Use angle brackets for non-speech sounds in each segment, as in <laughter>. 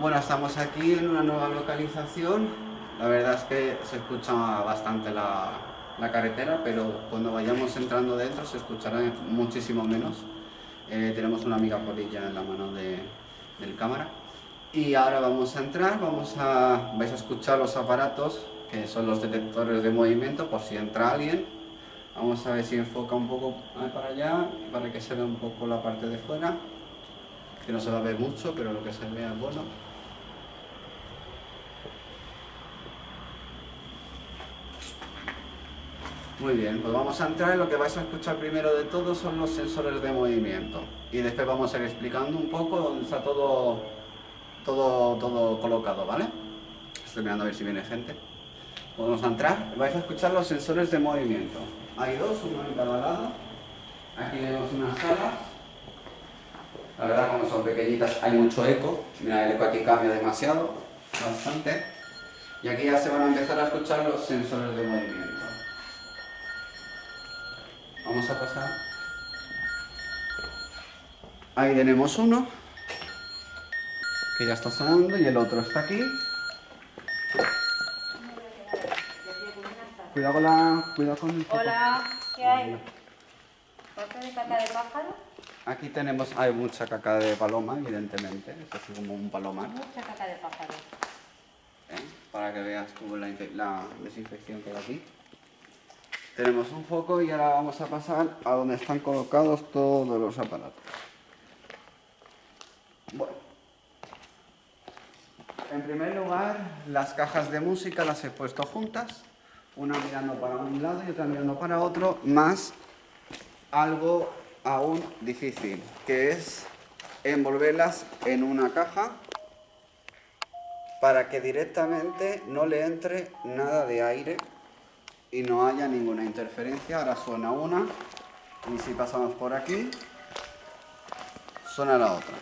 Bueno, estamos aquí en una nueva localización. La verdad es que se escucha bastante la, carretera, pero cuando vayamos entrando dentro se escuchará muchísimo menos. Eh, tenemos una amiga polilla en la mano del cámara. Y ahora vamos a entrar, vamos a, vais a escuchar los aparatos, que son los detectores de movimiento, por si entra alguien. Vamos a ver si enfoca un poco para allá, para que se vea un poco la parte de fuera, que no se va a ver mucho, pero lo que se vea es bueno. Muy bien, pues vamos a entrar y lo que vais a escuchar primero de todo son los sensores de movimiento. Y después vamos a ir explicando un poco dónde está todo, todo, todo colocado, ¿vale? Estoy mirando a ver si viene gente. Vamos a entrar, vais a escuchar los sensores de movimiento. Hay dos, uno en cada lado. Aquí tenemos unas salas. La verdad, como son pequeñitas, hay mucho eco. Mira, el eco aquí cambia demasiado, bastante. Y aquí ya se van a empezar a escuchar los sensores de movimiento. Vamos a pasar. Ahí tenemos uno, que ya está sonando, y el otro está aquí. Cuidado con la... Cuidado con el Hola, ¿qué hay? ¿Parte de caca de pájaro? Aquí tenemos... Hay mucha caca de paloma, evidentemente. Es así como un palomar. Mucha caca de pájaro. ¿Eh? Para que veas tú la, la desinfección que hay aquí. Tenemos un foco y ahora vamos a pasar a donde están colocados todos los aparatos. Bueno. En primer lugar, las cajas de música las he puesto juntas, una mirando para un lado y otra mirando para otro, más algo aún difícil, que es envolverlas en una caja para que directamente no le entre nada de aire y no haya ninguna interferencia. Ahora suena una y si pasamos por aquí, suena la otra.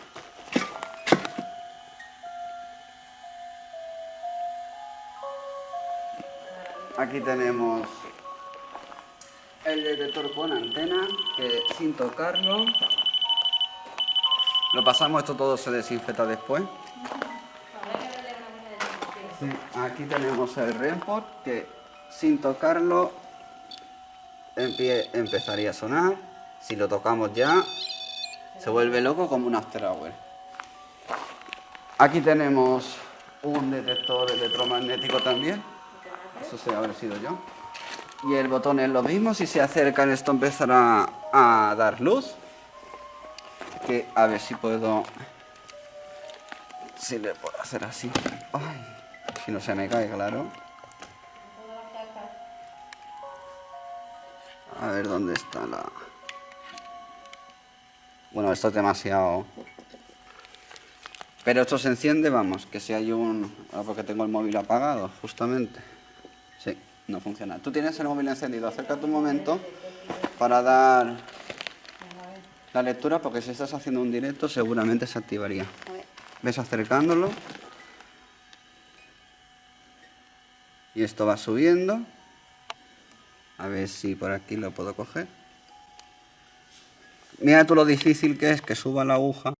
Aquí tenemos el detector con antena, que sin tocarlo, lo pasamos, esto todo se desinfecta después. aquí tenemos el Renport, que sin tocarlo empezaría a sonar. Si lo tocamos ya, se vuelve loco como un after hour. Aquí tenemos un detector electromagnético también. Eso se haber sido yo. Y el botón es lo mismo. Si se acercan esto empezará a dar luz. Que a ver si puedo... Si le puedo hacer así. si no se me cae, claro. A ver dónde está la... Bueno, esto es demasiado... Pero esto se enciende, vamos, que si hay un... Ah, porque tengo el móvil apagado, justamente. Sí, no funciona. Tú tienes el móvil encendido, acércate un momento para dar la lectura, porque si estás haciendo un directo seguramente se activaría. Ves acercándolo. Y esto va subiendo. A ver si por aquí lo puedo coger. Mira tú lo difícil que es que suba la aguja.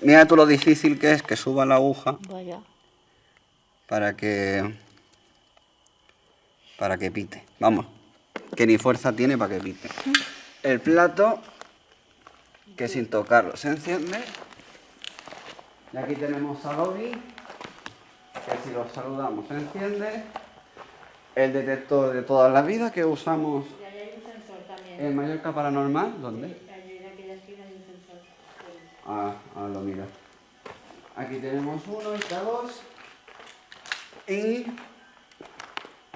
Mira tú lo difícil que es que suba la aguja. Vaya. Para que... Para que pite. Vamos. Que ni fuerza tiene para que pite. El plato, que sin tocarlo se enciende. Y aquí tenemos a Lobby, que si lo saludamos se enciende el detector de toda la vida que usamos y hay un sensor también. en Mallorca Paranormal. ¿Dónde? Ah, ah, lo mira. Aquí tenemos uno, está dos. Y...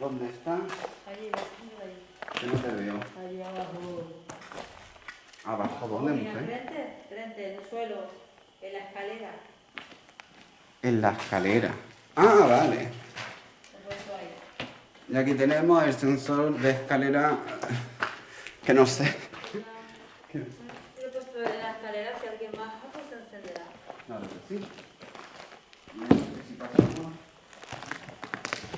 ¿Dónde está? Allí. Que no te veo. Allí abajo. ¿Abajo dónde, Mira, mujer? frente, frente, en el suelo, en la escalera. En la escalera. Ah, vale. Y aquí tenemos el sensor de escalera que no sé. Yo he puesto en la escalera, si alguien baja, pues se encenderá. Claro que sí. Si pasamos,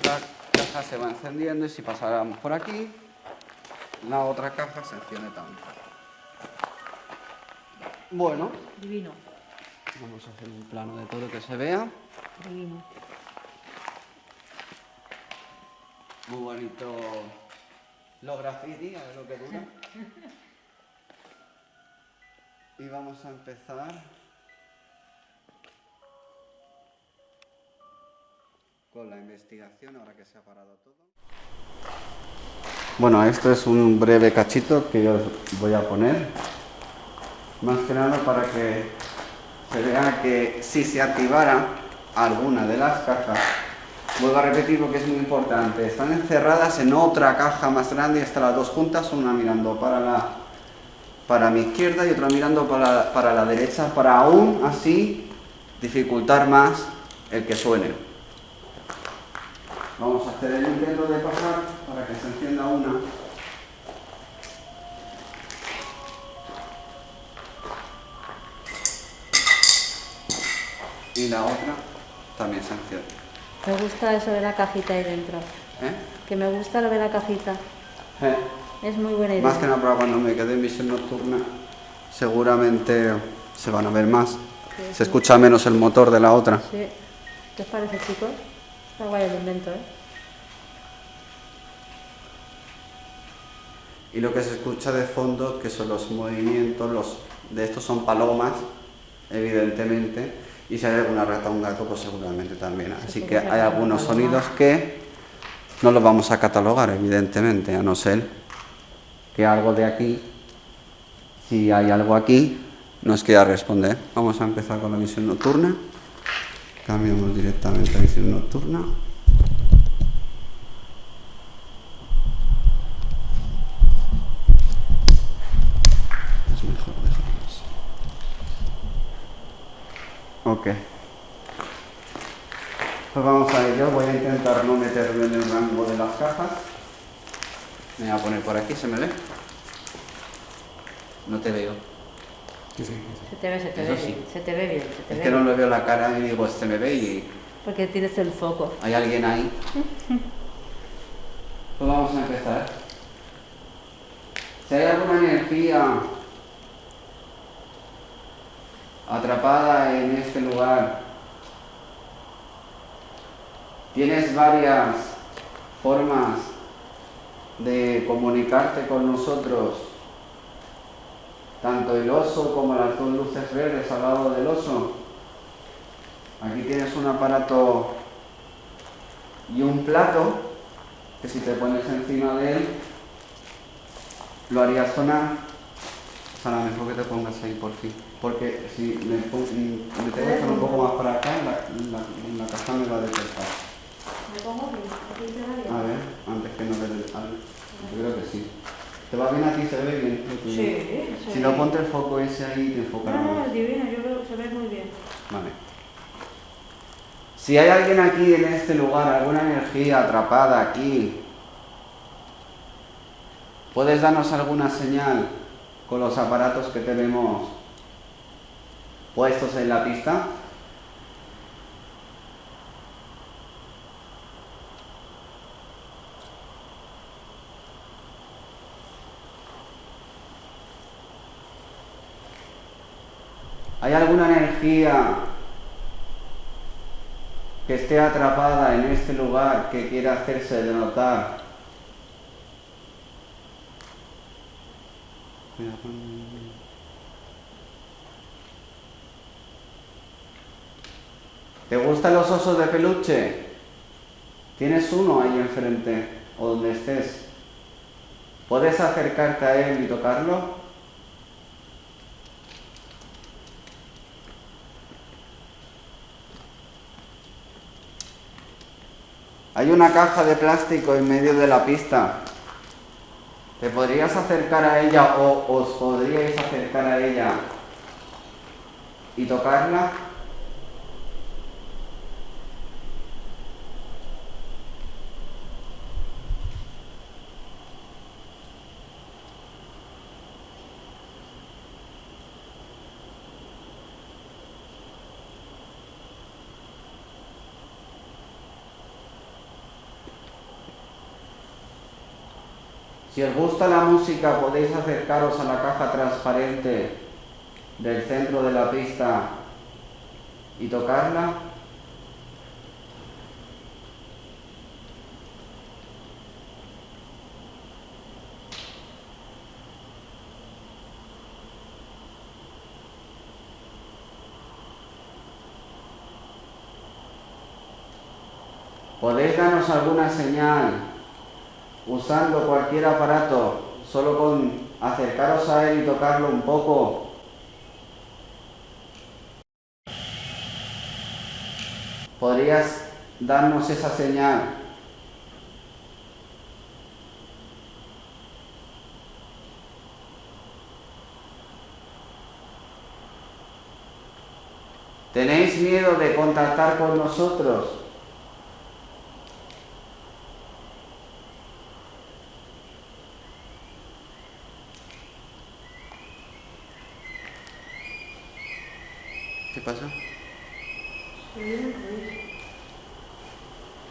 la caja se va encendiendo y si pasáramos por aquí, la otra caja se enciende también. Bueno. Divino. Vamos a hacer un plano de todo que se vea. Muy bonito los graffiti, a ver lo que dura. Y vamos a empezar con la investigación, ahora que se ha parado todo. Bueno, esto es un breve cachito que yo voy a poner, más que nada para que se vea que si se activara alguna de las cajas, vuelvo a repetir porque es muy importante, están encerradas en otra caja más grande y están las dos juntas, una mirando para la para mi izquierda y otra mirando para, para la derecha, para aún así dificultar más el que suene. Vamos a hacer el intento de pasar para que se encienda una. Y la otra también se enciende. Me gusta eso de la cajita ahí dentro. ¿Eh? Que me gusta lo de la cajita. ¿Eh? Es muy buena idea. Más que nada cuando me quede en visión nocturna, seguramente se van a ver más. Sí, Se sí. escucha menos el motor de la otra. Sí. ¿Qué os parece, chicos? Está guay el invento, ¿eh? Y lo que se escucha de fondo, que son los movimientos, los de estos son palomas, evidentemente, y si hay alguna rata o un gato, pues seguramente también. Así que hay algunos sonidos que no los vamos a catalogar, evidentemente, a no ser que algo de aquí, si hay algo aquí, nos quiera responder. Vamos a empezar con la visión nocturna. Cambiamos directamente a visión nocturna. Es mejor dejarlo así. Ok. Pues vamos a ello. Voy a intentar no meterme en el rango de las cajas. Me voy a poner por aquí, ¿se me ve? No te veo. Se te ve, se te Eso ve sí. bien. Se te ve bien, se te Es ve que no le veo la cara y digo, se me ve y Porque tienes el foco. hay alguien ahí. <laughs> Pues vamos a empezar. Si hay alguna energía atrapada en este lugar, tienes varias formas de comunicarte con nosotros, tanto el oso como las dos luces verdes al lado del oso. Aquí tienes un aparato y un plato que si te pones encima de él lo haría sonar. Sara, mejor que te pongas ahí por fin. Porque si me, pon- me tengo que un poco más para acá, la, la, la caja me va a detectar. ¿Me pongo bien? ¿Aquí bien? A ver, antes que no le dé algo. Yo creo que sí. ¿Te va bien a ti? ¿Se ve bien? Sí, se Si no, bien. ponte el foco ese ahí y te enfocará No, no, es divino, yo veo, se ve muy bien. Vale. Si hay alguien aquí en este lugar, alguna energía atrapada aquí, ¿puedes darnos alguna señal con los aparatos que tenemos puestos en la pista? ¿Hay alguna energía que esté atrapada en este lugar que quiera hacerse de notar? ¿Te gustan los osos de peluche? Tienes uno ahí enfrente o donde estés. ¿Puedes acercarte a él y tocarlo? Hay una caja de plástico en medio de la pista. ¿Te podrías acercar a ella o os podríais acercar a ella y tocarla? Si os gusta la música podéis acercaros a la caja transparente del centro de la pista y tocarla. ¿Podéis darnos alguna señal usando cualquier aparato, solo con acercaros a él y tocarlo un poco? ¿Podrías darnos esa señal? ¿Tenéis miedo de contactar con nosotros? ¿Qué pasa?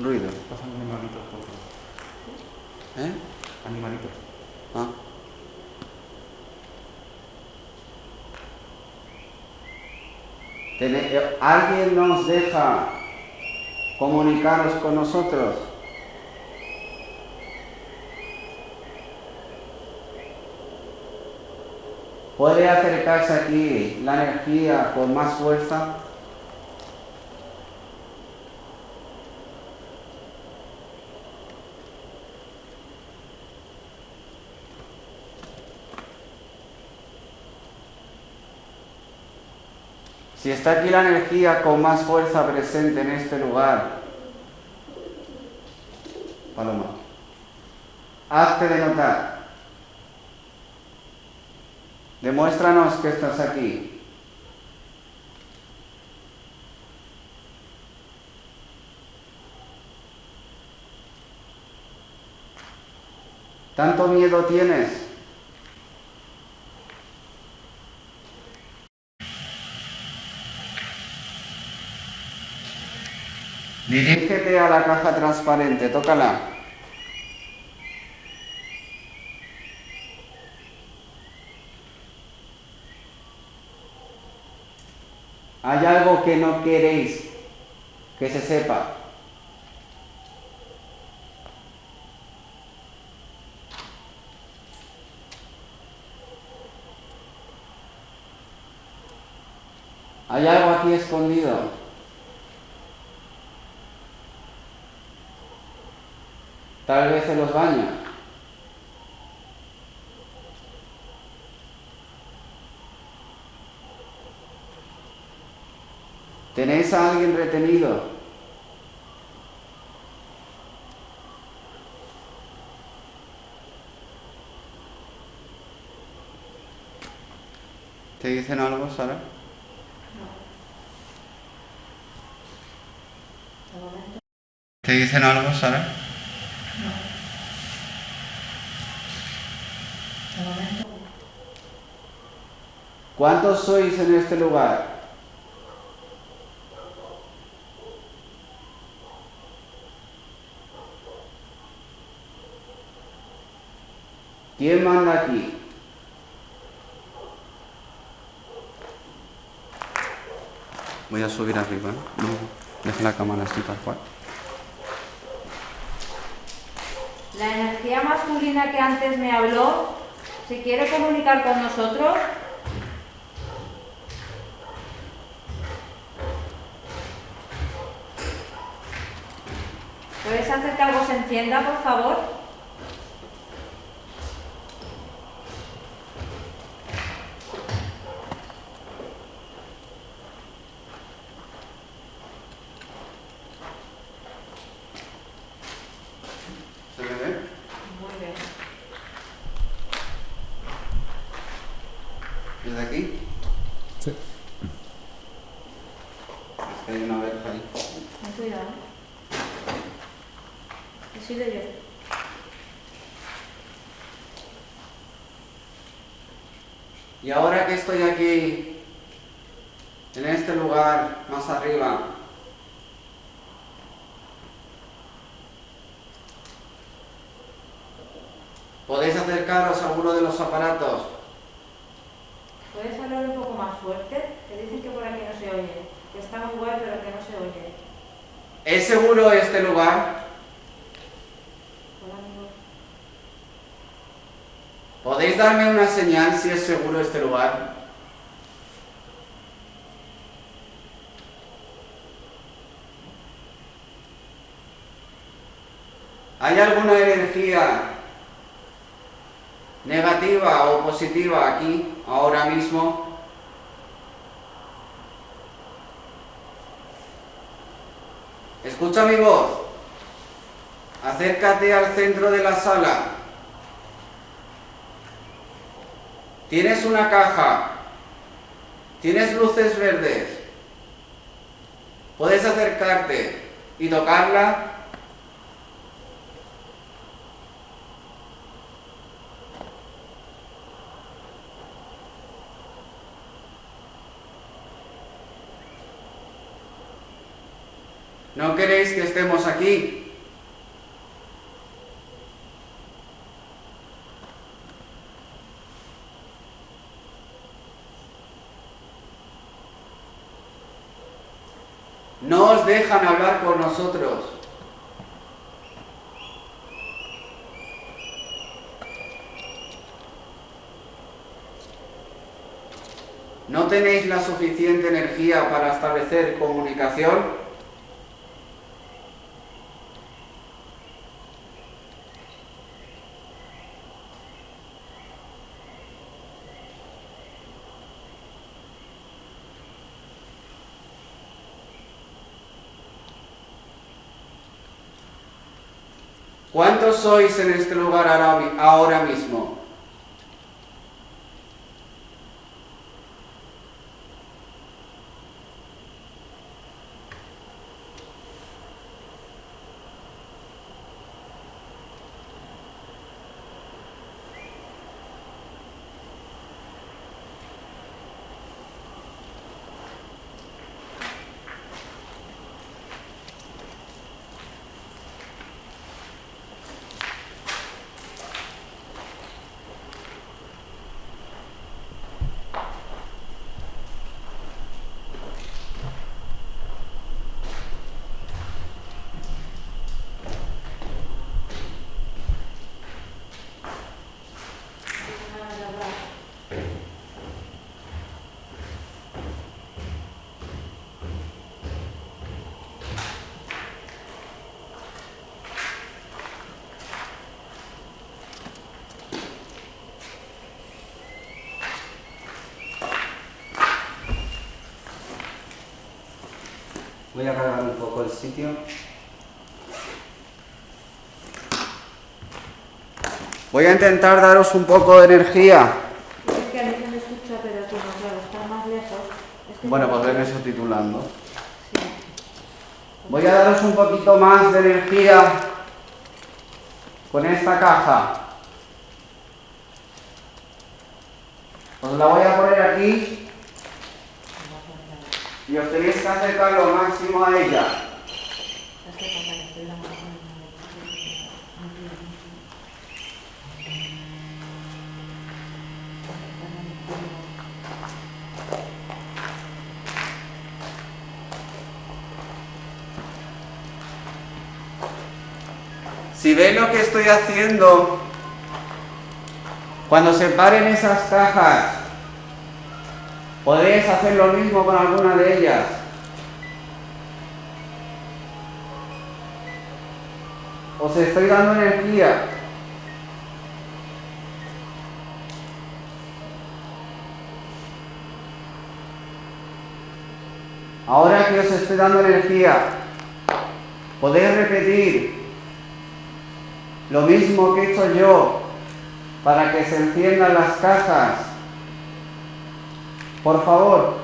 Ruido. Pasan animalitos por ¿Eh? Animalitos. Ah. Eh, ¿Alguien nos deja comunicaros con nosotros? ¿Puede acercarse aquí la energía con más fuerza? Si está aquí la energía con más fuerza presente en este lugar, Paloma, hazte de notar. Demuéstranos que estás aquí. ¿Tanto miedo tienes? Dirígete a la caja transparente, tócala. ¿Hay algo que no queréis que se sepa? ¿Hay algo aquí escondido? Tal vez en los baños. ¿Tenéis a alguien retenido? ¿Te dicen algo, Sara? ¿Te dicen algo, Sara? ¿Cuántos sois en este lugar? ¿Quién manda aquí? Voy a subir arriba, ¿eh? No, deja la cámara así tal cual. La energía masculina que antes me habló, ¿se quiere comunicar con nosotros? ¿Puedes hacer que algo se encienda, por favor? ¿Se me ve? Muy bien. ¿Desde aquí? Sí. Es que hay una verja ahí. Ten cuidado. Así de yo. Y ahora que estoy aquí, en este lugar más arriba, podéis acercaros a uno de los aparatos. ¿Puedes hablar un poco más fuerte? Que dicen que por aquí no se oye. Que está muy guay pero que no se oye. ¿Es seguro este lugar? Hola, amigo. ¿Podéis darme una señal si es seguro este lugar? ¿Hay alguna energía negativa o positiva aquí, ahora mismo? Escucha mi voz. Acércate al centro de la sala. Tienes una caja. Tienes luces verdes. Puedes acercarte y tocarla. ¿No queréis que estemos aquí? No os dejan hablar con nosotros. ¿No tenéis la suficiente energía para establecer comunicación? ¿Cuántos sois en este lugar ahora mismo? Voy a cargar un poco el sitio. Voy a intentar daros un poco de energía. Es que a mí se me escucha, pero tú no, claro, está más lejos. Es que Bueno, pues venme subtitulando. Sí. Voy a daros un poquito más de energía con esta caja. Os la voy a poner aquí y os tenéis que acercar lo máximo a ella. Si veis lo que estoy haciendo, cuando se paren esas cajas, podéis hacer lo mismo con alguna de ellas. Os estoy dando energía. Ahora que os estoy dando energía, podéis repetir lo mismo que he hecho yo para que se enciendan las cajas. Por favor.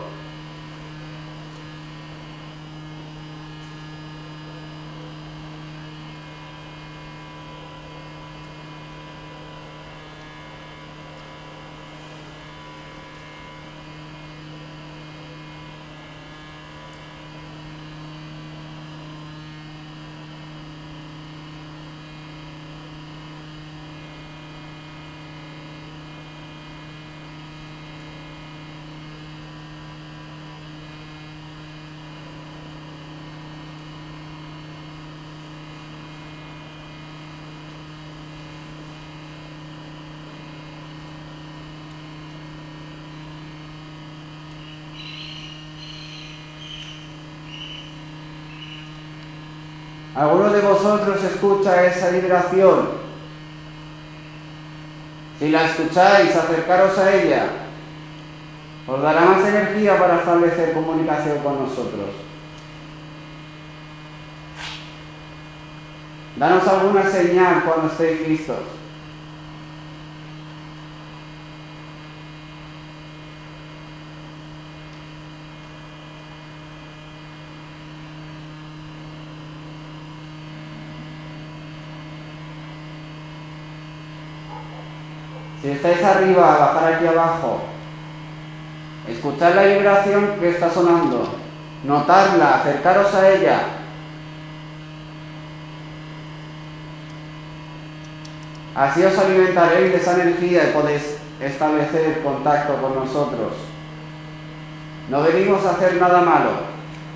¿Alguno de vosotros escucha esa vibración? Si la escucháis, acercaros a ella. Os dará más energía para establecer comunicación con nosotros. Danos alguna señal cuando estéis listos. Si estáis arriba, bajar aquí abajo. Escuchar la vibración que está sonando. Notarla, acercaros a ella. Así os alimentaréis de esa energía y podéis establecer contacto con nosotros. No venimos a hacer nada malo,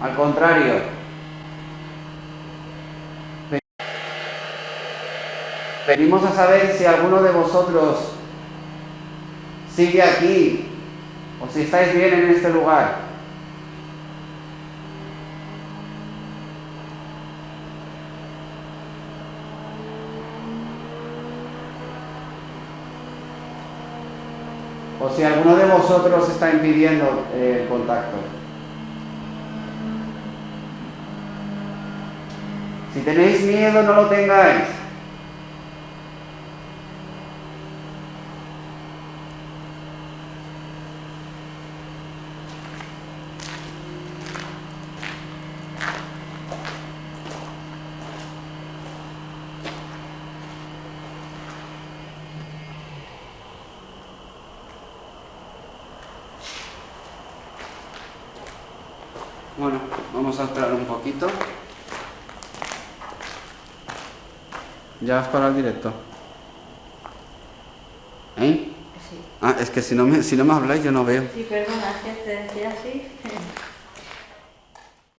al contrario. Venimos a saber si alguno de vosotros sigue aquí o si estáis bien en este lugar. O si alguno de vosotros está impidiendo el contacto. Si tenéis miedo, no lo tengáis. Bueno, vamos a esperar un poquito. ¿Ya vas para el directo? ¿Eh? Sí. Ah, es que si no me, si no me habláis yo no veo. Sí, perdona, es que te decía así.